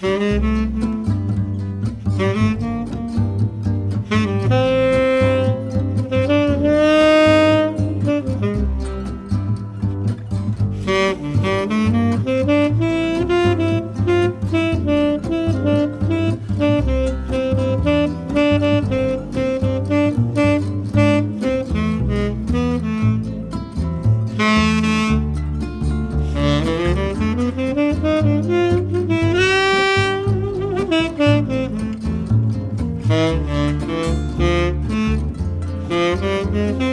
hmm Mm-hmm.